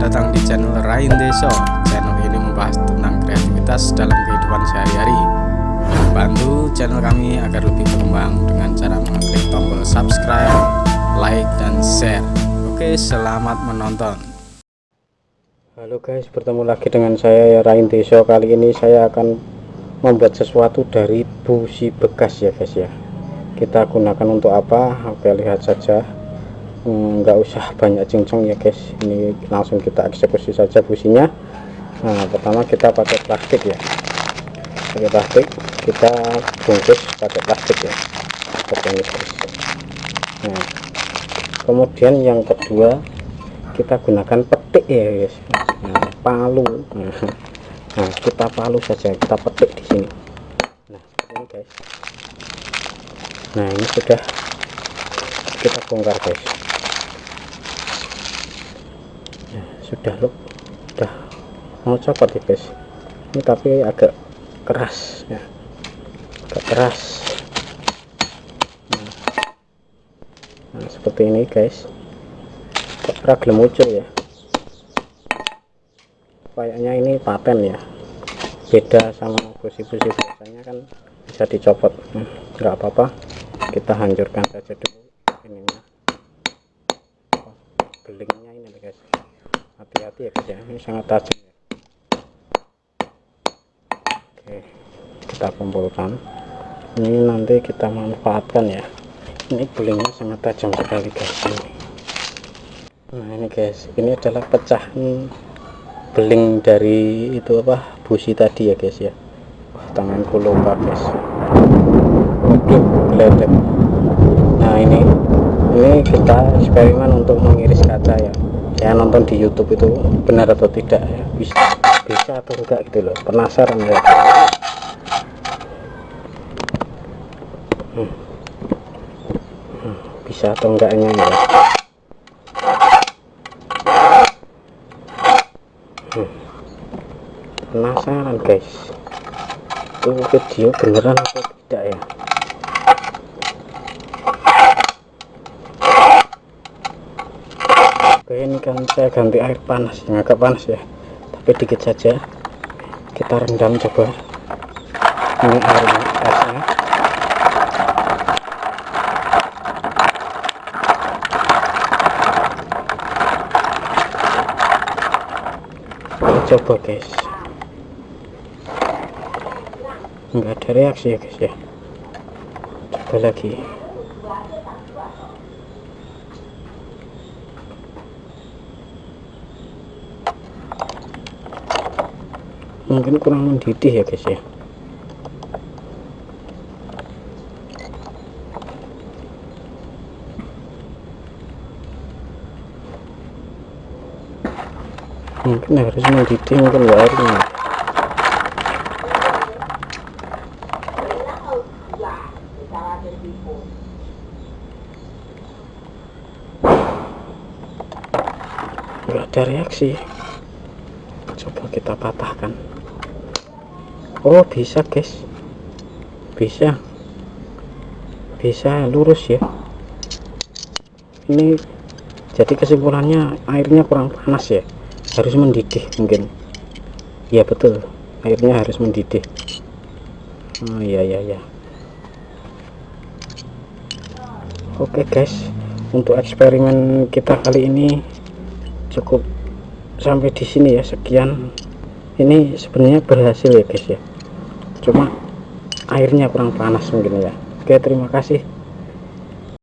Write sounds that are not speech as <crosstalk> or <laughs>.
datang di channel Rain Deso. Channel ini membahas tentang kreativitas dalam kehidupan sehari-hari. Bantu channel kami agar lebih berkembang dengan cara mengklik tombol subscribe, like, dan share. Oke, selamat menonton. Halo guys, bertemu lagi dengan saya ya Rain Deso. Kali ini saya akan membuat sesuatu dari busi bekas ya guys ya. Kita gunakan untuk apa? Oke, lihat saja nggak hmm, usah banyak cincang ya guys. Ini langsung kita eksekusi saja businya nah pertama kita pakai plastik ya. Pakai plastik kita bungkus pakai plastik ya. Seperti ini guys. Nah kemudian yang kedua kita gunakan petik ya guys. Nah, palu. <laughs> Nah, kita palu saja kita petik di sini. Nah ini guys. Nah ini sudah kita bongkar guys sudah loh sudah mau copot ya guys. Ini tapi agak keras ya. Agak keras. Nah, nah seperti ini guys. Ragil muncul ya? Kayaknya ini paten ya. Beda sama busi-busi biasanya kan bisa dicopot. Enggak hmm, apa-apa. Kita hancurkan saja dulu ininya. Belingnya ini guys hati-hati ya guys ya. Ini sangat tajam ya. Oke kita kumpulkan. Ini nanti kita manfaatkan ya. Ini gulingnya sangat tajam sekali guys ini. Nah ini guys. Ini adalah pecahan beling dari itu apa busi tadi ya guys ya. Wah, tanganku lupa guys. Geledek nah ini ini kita eksperimen untuk mengiris kaca ya saya nonton di YouTube itu benar atau tidak ya bisa bisa atau enggak gitu loh penasaran ya hmm. Hmm. bisa atau enggaknya ya hmm. penasaran guys itu video beneran atau tidak ya oke ini kan saya ganti air panas. Yang agak panas ya. Tapi dikit saja. Kita rendam coba. Ini airnya esnya coba guys. Enggak ada reaksi ya guys ya. Coba lagi mungkin kurang mendidih ya guys ya. Mungkin harus mendidih mungkin airnya enggak ada reaksi. Coba kita patahkan oh bisa guys. Bisa. Bisa lurus ya. Ini jadi kesimpulannya airnya kurang panas ya. Harus mendidih mungkin. Ya betul. Airnya harus mendidih. Oh iya iya ya oke guys. Untuk eksperimen kita kali ini cukup sampai di sini ya. Sekian ini sebenarnya berhasil ya guys ya. Cuma airnya kurang panas mungkin ya. Oke terima kasih